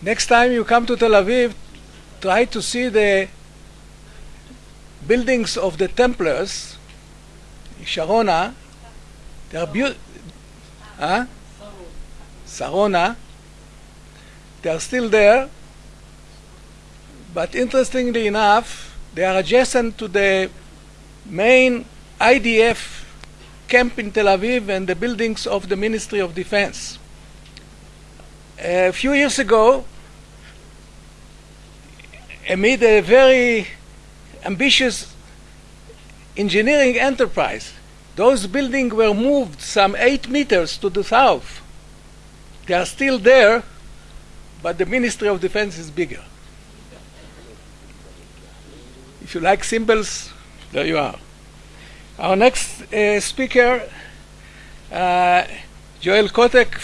Next time you come to Tel Aviv, try to see the buildings of the Templars, Sharona. They are beautiful. Huh? Sarona. They are still there, but interestingly enough, they are adjacent to the main IDF camp in Tel Aviv and the buildings of the Ministry of Defense. A few years ago, amid a very ambitious engineering enterprise, those buildings were moved some eight meters to the south. They are still there, but the Ministry of Defense is bigger. If you like symbols, there you are. Our next uh, speaker, uh, Joel Kotek,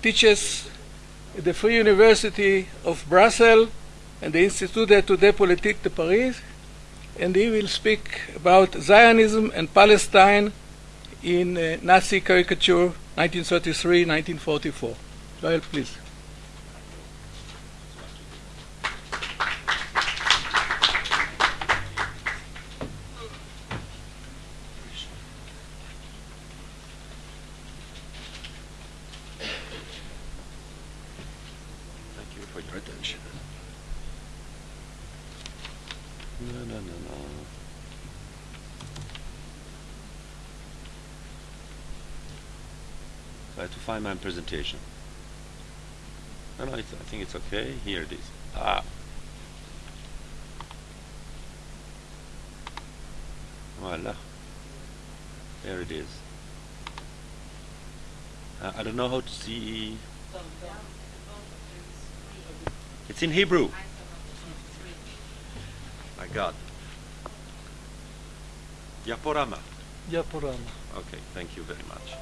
teaches the Free University of Brussels and the Institut d'études politiques de Paris, and he will speak about Zionism and Palestine in uh, Nazi caricature 1933-1944. Joel, please. Thank you for your attention. No, no, no, no. I have to find my presentation. No, no, it's, I think it's okay. Here it is. Ah. Voila. There it is. Uh, I don't know how to see. It's in Hebrew. My God. Yaporama. Yaporama. Okay, thank you very much.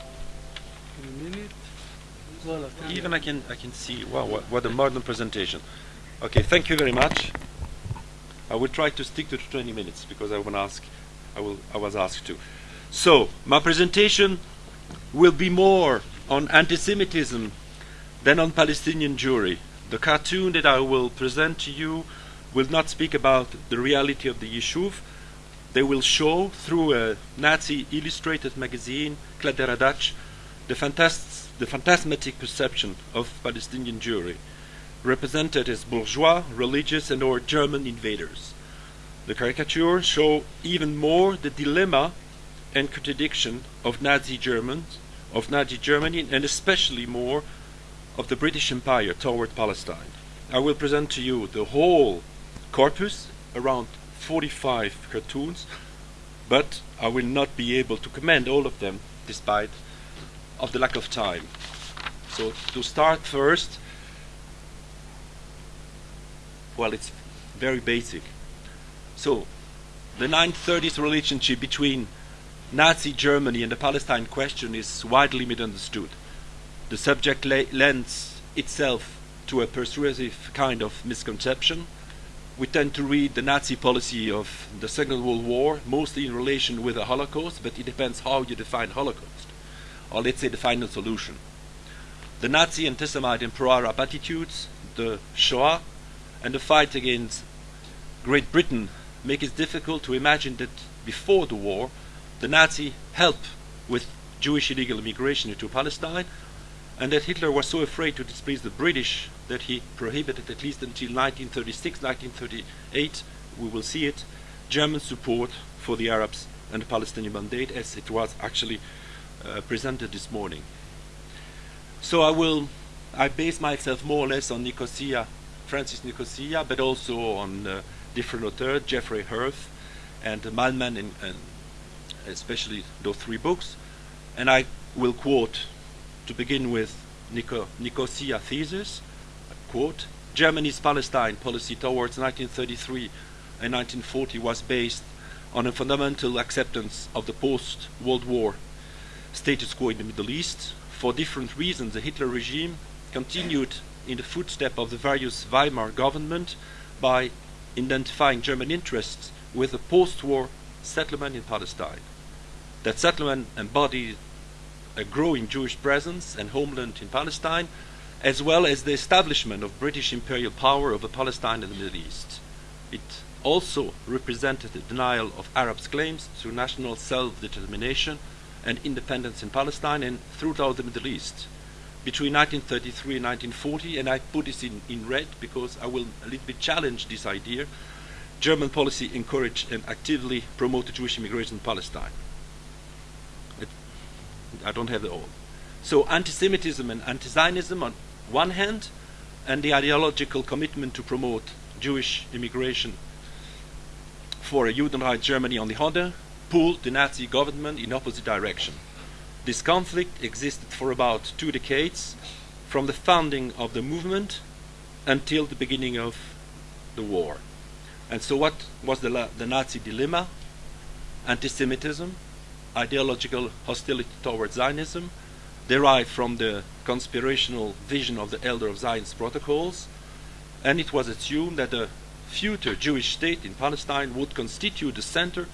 In a minute. Even I can I can see wow what, what a modern presentation. Okay, thank you very much. I will try to stick to 20 minutes because I ask I will I was asked to. So my presentation will be more on anti-Semitism than on Palestinian Jewry. The cartoon that I will present to you will not speak about the reality of the Yishuv. They will show through a Nazi illustrated magazine, Kladderadatsch, the, fantas- the phantasmatic perception of Palestinian Jewry, represented as bourgeois, religious, and or German invaders. The caricatures show even more the dilemma and contradiction of Nazi Germans, of Nazi Germany, and especially more of the British Empire toward Palestine. I will present to you the whole corpus, around 45 cartoons, but I will not be able to commend all of them despite of the lack of time. So to start first, well, it's very basic. So, the 1930s relationship between Nazi Germany and the Palestine question is widely misunderstood. The subject lends itself to a persuasive kind of misconception. We tend to read the Nazi policy of the Second World War mostly in relation with the Holocaust, but it depends how you define Holocaust, or let's say the final solution. The Nazi anti-Semite and pro-Arab attitudes, the Shoah, and the fight against Great Britain make it difficult to imagine that before the war, the Nazi helped with Jewish illegal immigration into Palestine, and that Hitler was so afraid to displease the British that he prohibited, at least until 1936, 1938, we will see it, German support for the Arabs and the Palestinian mandate as it was actually uh, presented this morning. So I will, I base myself more or less on Nicosia, Francis Nicosia, but also on uh, different authors, Jeffrey Herf and uh, Mallmann, and, and especially those three books. And I will quote, to begin with, Nico, Nicosia thesis, quote, Germany's Palestine policy towards 1933 and 1940 was based on a fundamental acceptance of the post-World War status quo in the Middle East. For different reasons, the Hitler regime continued in the footsteps of the various Weimar government by identifying German interests with a post-war settlement in Palestine. That settlement embodied a growing Jewish presence and homeland in Palestine, as well as the establishment of British imperial power over Palestine and the Middle East. It also represented the denial of Arabs' claims to national self-determination and independence in Palestine and throughout the Middle East. Between 1933 and 1940, and I put this in, in red because I will a little bit challenge this idea, German policy encouraged and actively promoted Jewish immigration in Palestine. It, I don't have it all. So anti-Semitism and anti-Zionism on one hand, and the ideological commitment to promote Jewish immigration for a Judenreich Germany on the other, pulled the Nazi government in opposite direction. This conflict existed for about two decades, from the founding of the movement until the beginning of the war. And so what was the, the Nazi dilemma? Anti-Semitism, ideological hostility towards Zionism, derived from the conspirational vision of the Elder of Zion's protocols, and it was assumed that a future Jewish state in Palestine would constitute the center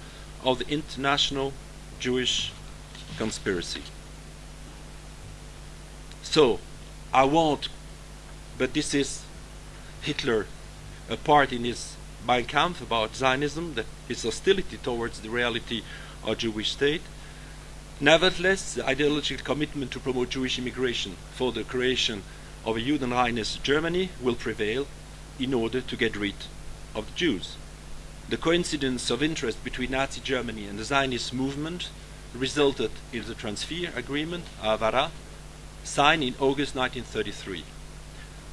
of the international Jewish conspiracy. So, I won't, but this is Hitler, a part in his Mein Kampf about Zionism, that his hostility towards the reality of Jewish state. Nevertheless, the ideological commitment to promote Jewish immigration for the creation of a Judenreines Germany will prevail in order to get rid of the Jews. The coincidence of interest between Nazi Germany and the Zionist movement resulted in the transfer agreement, Haavara, signed in August 1933.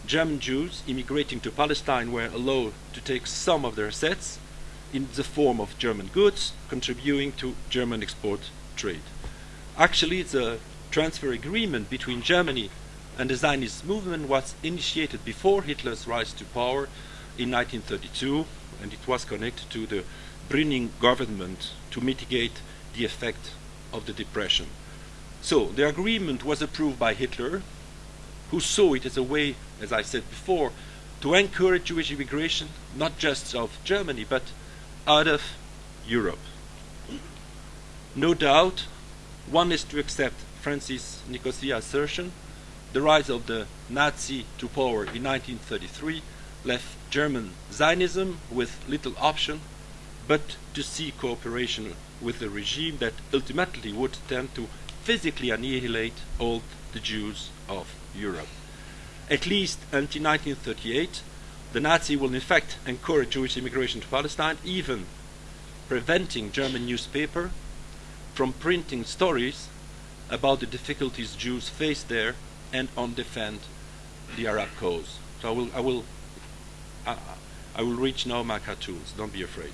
German Jews immigrating to Palestine were allowed to take some of their assets in the form of German goods, contributing to German export trade. Actually, the transfer agreement between Germany and the Zionist movement was initiated before Hitler's rise to power in 1932, and it was connected to the Brüning government to mitigate the effect of the depression. So the agreement was approved by Hitler, who saw it as a way, as I said before, to encourage Jewish immigration, not just of Germany, but out of Europe. No doubt, one is to accept Francis Nicosia's assertion, the rise of the Nazi to power in 1933 left German Zionism with little option but to seek cooperation with the regime that ultimately would tend to physically annihilate all the Jews of Europe. At least until 1938, the Nazi will in fact encourage Jewish immigration to Palestine, even preventing German newspaper from printing stories about the difficulties Jews face there and on defend the Arab cause. So I will, I will I, I will reach now my cartoons, don't be afraid.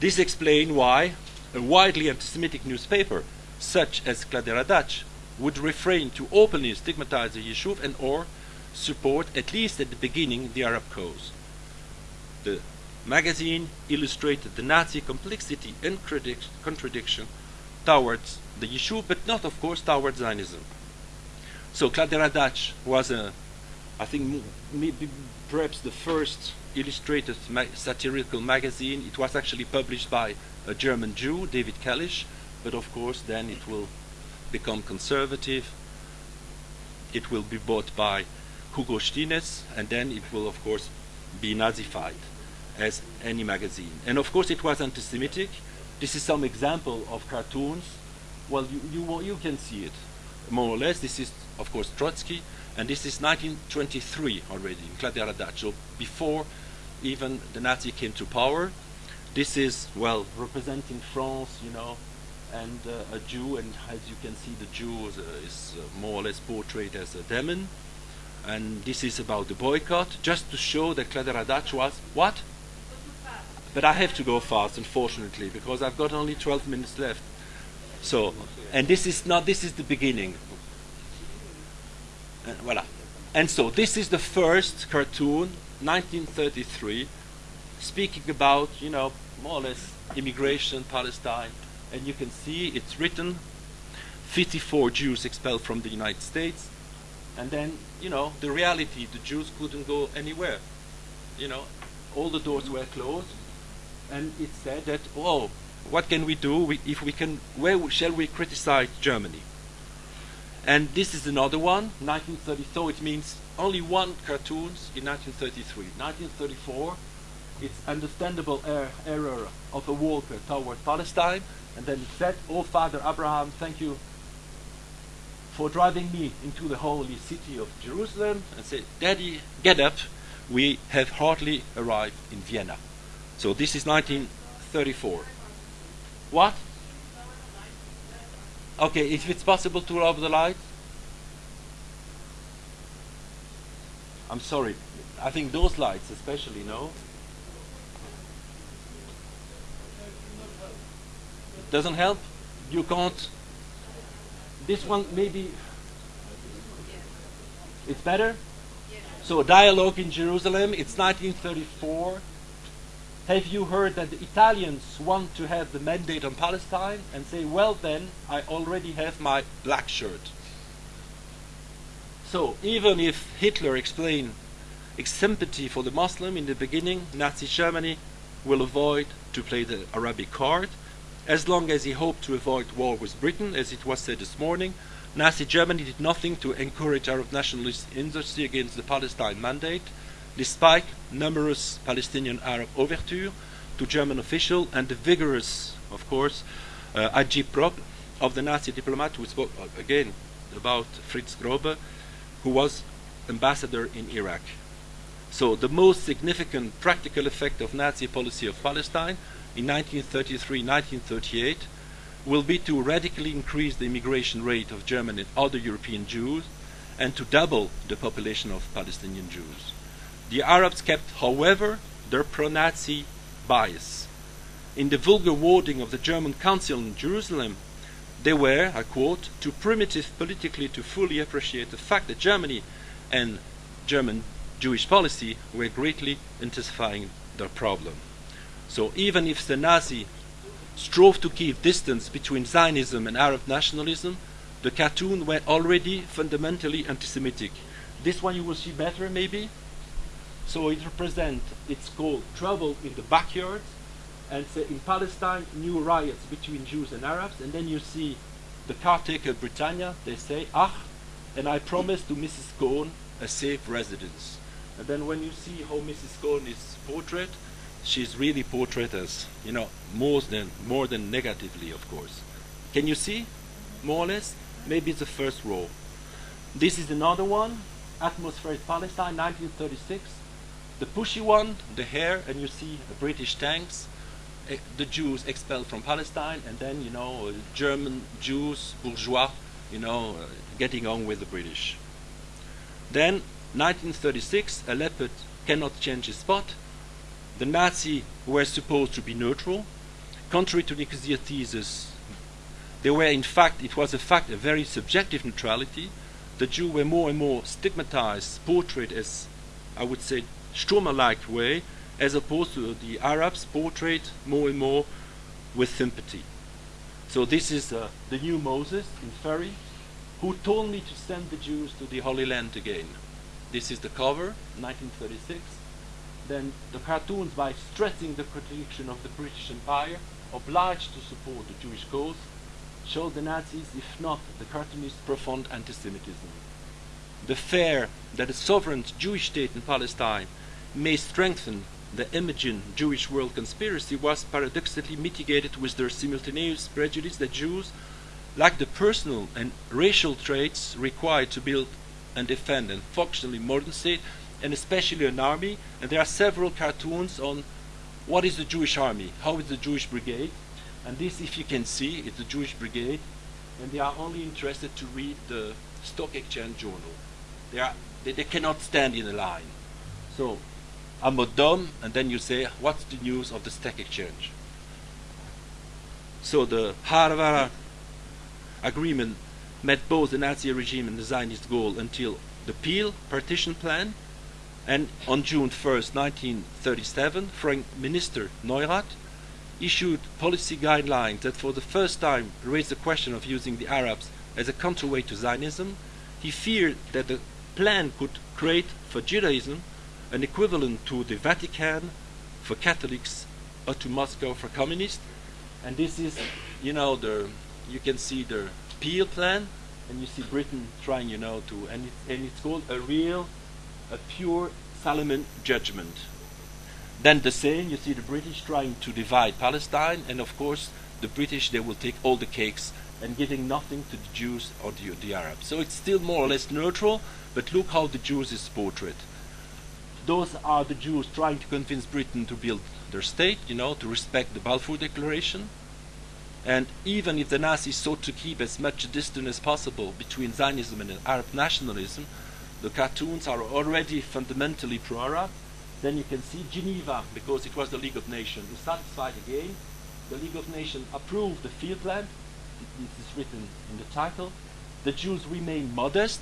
This explains why a widely anti-Semitic newspaper, such as Kladderadatsch, would refrain to openly stigmatize the Yishuv and or support, at least at the beginning, the Arab cause. The magazine illustrated the Nazi complexity and contradiction towards the Yishuv, but not, of course, towards Zionism. So Kladderadatsch was a, I think, maybe perhaps the first illustrated ma satirical magazine. It was actually published by a German Jew, David Kalisch, but of course then it will become conservative. It will be bought by Hugo Stinnes, and then it will of course be Nazified as any magazine. And of course it was anti-Semitic. This is some example of cartoons. Well, you, you, you can see it more or less. This is of course Trotsky, and this is 1923 already in Kladderadatsch, so before even the Nazi came to power. This is, well, representing France, you know, and uh, a Jew, and as you can see, the Jew is, uh, is uh, more or less portrayed as a demon. And this is about the boycott, just to show that Kladderadatsch was, what? But I have to go fast, unfortunately, because I've got only 12 minutes left. So, and this is not, this is the beginning. Uh, and voila. And so this is the first cartoon, 1933, speaking about, you know, more or less immigration, Palestine. And you can see it's written 54 Jews expelled from the United States. And then, you know, the reality, the Jews couldn't go anywhere. You know, all the doors were closed. And it said that, oh, what can we do we, if we can, where shall we criticize Germany? And this is another one, 1930. So it means only one cartoons in 1933. 1934, it's understandable er- error of a walker toward Palestine. And then it said, Oh, Father Abraham, thank you for driving me into the holy city of Jerusalem. And said, Daddy, get up. We have hardly arrived in Vienna. So this is 1934. What? Okay, if it's possible to lower the light. I'm sorry. I think those lights especially, no? Doesn't help? You can't. This one maybe. It's better? So, a dialogue in Jerusalem, it's 1934. Have you heard that the Italians want to have the mandate on Palestine and say, well, then, I already have my black shirt? So, even if Hitler explained sympathy for the Muslim in the beginning, Nazi Germany will avoid to play the Arabic card. As long as he hoped to avoid war with Britain, as it was said this morning, Nazi Germany did nothing to encourage Arab nationalist industry against the Palestine mandate, despite numerous Palestinian Arab overtures to German officials and the vigorous, of course, uh, agitprop of the Nazi diplomat who spoke uh, again about Fritz Grobba, who was ambassador in Iraq. So the most significant practical effect of Nazi policy of Palestine in 1933-1938 will be to radically increase the immigration rate of German and other European Jews and to double the population of Palestinian Jews. The Arabs kept, however, their pro-Nazi bias. In the vulgar wording of the German Council in Jerusalem, they were, I quote, too primitive politically to fully appreciate the fact that Germany and German Jewish policy were greatly intensifying their problem. So even if the Nazi strove to keep distance between Zionism and Arab nationalism, the cartoon were already fundamentally anti-Semitic. This one you will see better maybe. So it represents, it's called Trouble in the Backyard, and say in Palestine, new riots between Jews and Arabs, and then you see the caretaker Britannia, they say, ah, and I promise to Mrs. Cohen a safe residence. And then when you see how Mrs. Cohen is portrayed, she's really portrayed as, you know, more than, more than negatively, of course. Can you see? More or less? Maybe the first row. This is another one, Atmospheric Palestine, 1936. The pushy one, the hair, and you see British tanks, eh, the Jews expelled from Palestine, and then, you know, German Jews, bourgeois, you know, uh, getting on with the British. Then, 1936, a leopard cannot change his spot. The Nazis were supposed to be neutral. Contrary to Nicosia thesis, they were in fact, it was a fact, a very subjective neutrality. The Jews were more and more stigmatized, portrayed as, I would say, Sturmer-like way, as opposed to the Arabs portrayed more and more with sympathy. So this is uh, the new Moses in Ferry, who told me to send the Jews to the Holy Land again. This is the cover, 1936. Then the cartoons, by stressing the contradiction of the British Empire, obliged to support the Jewish cause, showed the Nazis, if not the cartoonists, profound anti-Semitism. The fear that a sovereign Jewish state in Palestine may strengthen the imagined Jewish world conspiracy was paradoxically mitigated with their simultaneous prejudice that Jews lack the personal and racial traits required to build and defend a functionally modern state, and especially an army. And there are several cartoons on what is the Jewish army, how is the Jewish brigade, and this, if you can see, is the Jewish brigade, and they are only interested to read the stock exchange journal. They, are, they, they cannot stand in a line. So, Amodom, and then you say, what's the news of the stock exchange? So the Haavara agreement met both the Nazi regime and the Zionist goal until the Peel partition plan, and on June 1st, 1937, Foreign Minister Neurath issued policy guidelines that for the first time raised the question of using the Arabs as a counterweight to Zionism. He feared that the plan could create for Judaism an equivalent to the Vatican for Catholics or to Moscow for communists. And this is, you know, the you can see the Peel plan, and you see Britain trying, you know, to, and it's, and it's called a real, a pure Solomon judgment. Then the same, you see the British trying to divide Palestine, and of course the British, they will take all the cakes and giving nothing to the Jews or the, the Arabs. So it's still more or less neutral, but look how the Jews is portrayed. Those are the Jews trying to convince Britain to build their state, you know, to respect the Balfour Declaration. And even if the Nazis sought to keep as much distance as possible between Zionism and Arab nationalism, the cartoons are already fundamentally pro-Arab. Then you can see Geneva, because it was the League of Nations, is satisfied again. The League of Nations approved the field plan. This is written in the title. The Jews remain modest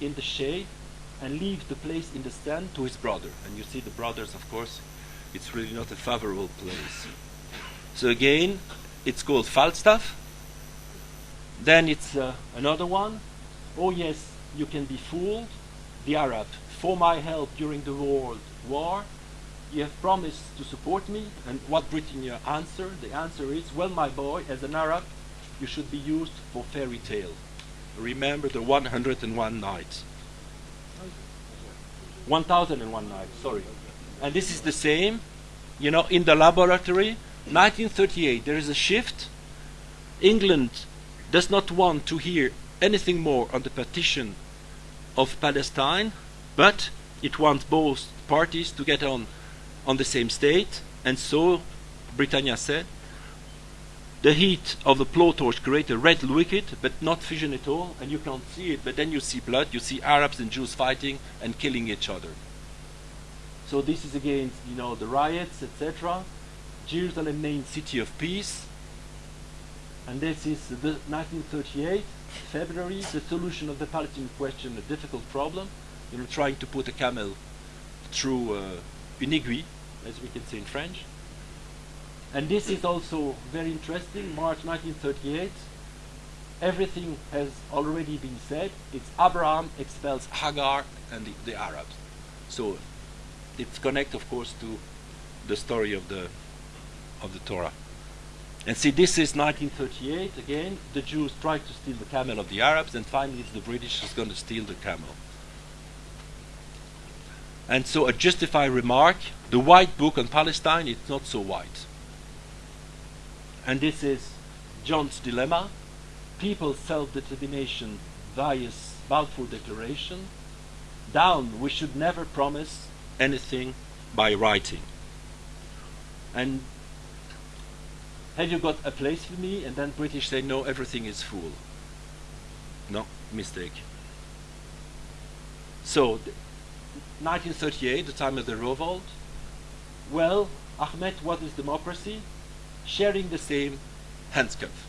in the shade and leave the place in the stand to his brother. And you see the brothers, of course, it's really not a favorable place. So again, it's called Falstaff. Then it's uh, another one. Oh yes, you can be fooled. The Arab, for my help during the world war, you have promised to support me. And what Britannia answer? The answer is, well, my boy, as an Arab, you should be used for fairy tale. Remember the 101 nights. 1001 nights, sorry. And this is the same, you know, in the laboratory, 1938, there is a shift. England does not want to hear anything more on the partition of Palestine, but it wants both parties to get on on the same state, and so Britannia said, the heat of the blowtorch creates a red liquid, but not fission at all, and you can't see it, but then you see blood, you see Arabs and Jews fighting and killing each other. So this is against, you know, the riots, etc. Jerusalem named City of Peace, and this is the 1938, February, the solution of the Palestinian question, a difficult problem, you know, trying to put a camel through uh, une aiguille, as we can say in French. And this is also very interesting, March 1938. Everything has already been said. It's Abraham expels Hagar and the, the Arabs. So it's connect, of course, to the story of the of the Torah. And see, this is 1938 again. The Jews try to steal the camel of the Arabs, and finally, the British is going to steal the camel. And so, a justified remark: the White Book on Palestine is not so white. And this is John's dilemma: people's self-determination via Balfour Declaration. Down, we should never promise anything by writing. And have you got a place for me? And then British say, no, everything is full. No, mistake. So, 1938, the time of the revolt. Well, Ahmed, what is democracy? Sharing the same handscuff.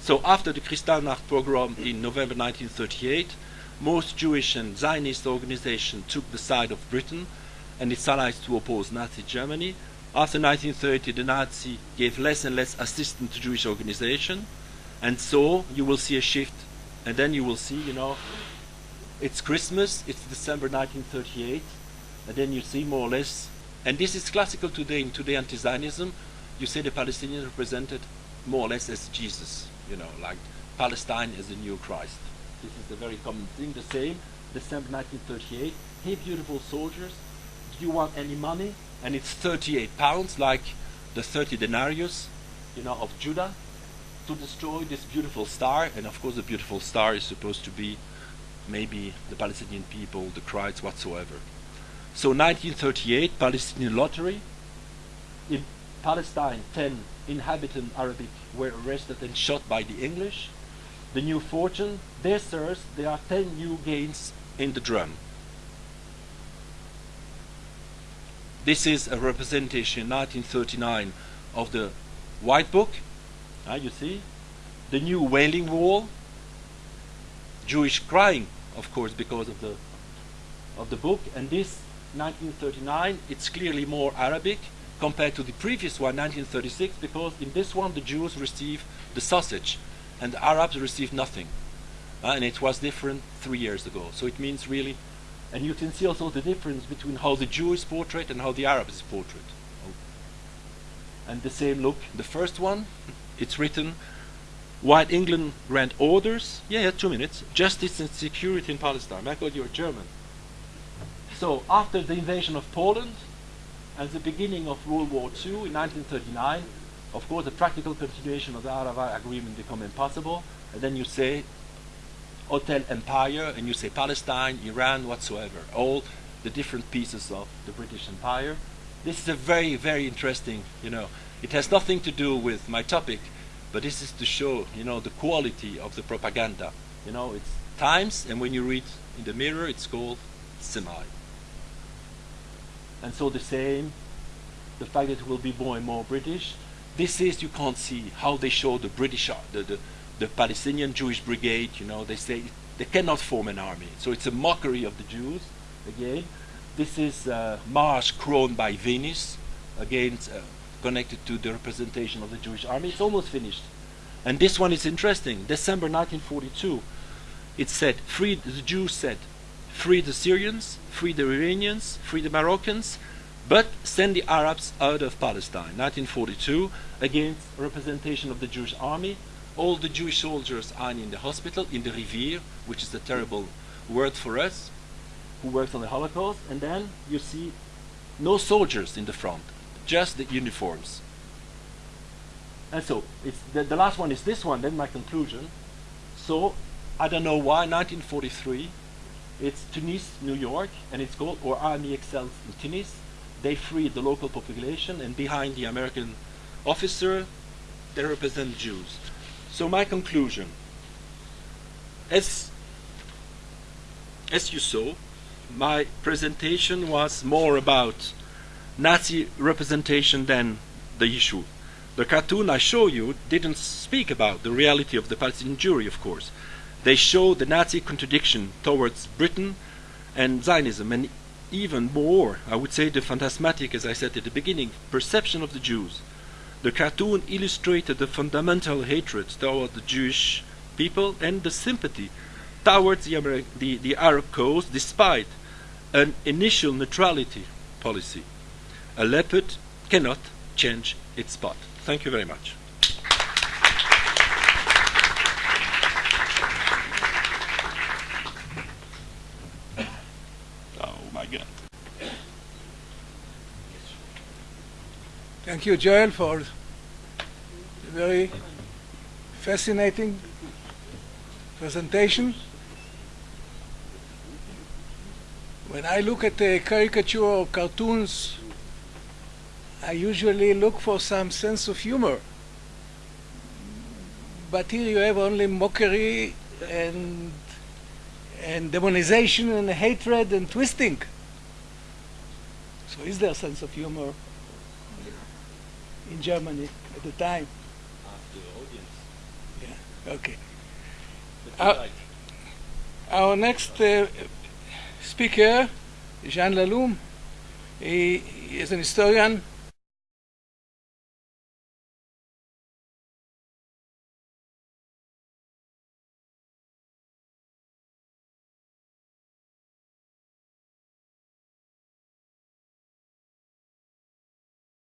So after the Kristallnacht pogrom in November 1938, most Jewish and Zionist organizations took the side of Britain and its allies to oppose Nazi Germany. After 1930, the Nazi gave less and less assistance to Jewish organizations, and so you will see a shift, and then you will see, you know, it's Christmas, it's December 1938, and then you see more or less, and this is classical today in today anti-Zionism, you see the Palestinians represented more or less as Jesus, you know, like Palestine as the new Christ. This is a very common thing, the same, December 1938, hey beautiful soldiers, do you want any money? And it's 38 pounds, like the 30 denarius, you know, of Judah, to destroy this beautiful star. And of course, the beautiful star is supposed to be maybe the Palestinian people, the Christ, whatsoever. So 1938, Palestinian lottery. In Palestine, 10 inhabitant Arabic were arrested and shot by the English. The new fortune, there, sirs, there are 10 new gains in the drum. This is a representation in 1939 of the White Book. Ah, you see? The new Wailing Wall. Jewish crying, of course, because of the of the book. And this 1939, it's clearly more Arabic compared to the previous one, 1936, because in this one the Jews receive the sausage and the Arabs receive nothing. Uh, and it was different three years ago. So it means really, and you can see also the difference between how the Jew is portrayed and how the Arab is portrayed. And the same look, the first one, it's written, while England grant orders, yeah, yeah, two minutes, justice and security in Palestine. Michael, you're German. So after the invasion of Poland and the beginning of World War II in 1939, of course, the practical continuation of the Haavara agreement become impossible. And then you say Hotel Empire, and you say Palestine, Iran, whatsoever, all the different pieces of the British Empire. This is a very, very interesting, you know, it has nothing to do with my topic, but this is to show, you know, the quality of the propaganda. You know, it's Times, and when you read in the mirror, it's called Semai. And so the same, the fact that it will be more and more British. This is, you can't see how they show the British, the, the, the Palestinian Jewish Brigade, you know, they say they cannot form an army. So it's a mockery of the Jews, again. This is uh, Mars crowned by Venus, again, uh, connected to the representation of the Jewish army. It's almost finished. And this one is interesting. December 1942, it said, free, the Jews said, free the Syrians, free the Iranians, free the Moroccans, but send the Arabs out of Palestine. 1942, against representation of the Jewish army. All the Jewish soldiers are in the hospital, in the Revier, which is a terrible word for us, who works on the Holocaust. And then you see no soldiers in the front just the uniforms. And so, the, the last one is this one, then my conclusion. So, I don't know why, 1943, it's Tunis, New York, and it's called, or Army Excels in Tunis. They freed the local population, and behind the American officer, they represent Jews. So my conclusion, as, as you saw, my presentation was more about Nazi representation than the issue. The cartoon I show you didn't speak about the reality of the Palestinian Jewry, of course. They show the Nazi contradiction towards Britain and Zionism, and even more, I would say, the phantasmatic, as I said at the beginning, perception of the Jews. The cartoon illustrated the fundamental hatred toward the Jewish people and the sympathy towards the, Ameri the, the Arab cause despite an initial neutrality policy. A leopard cannot change its spot. Thank you very much. Thank you, Joel, for a very fascinating presentation. When I look at the caricature or cartoons, I usually look for some sense of humor. But here you have only mockery and and demonization and hatred and twisting. So is there a sense of humor in Germany at the time? After the audience. Yeah. Okay. But Uh, Our next uh, speaker, Jean Laloum, he is an historian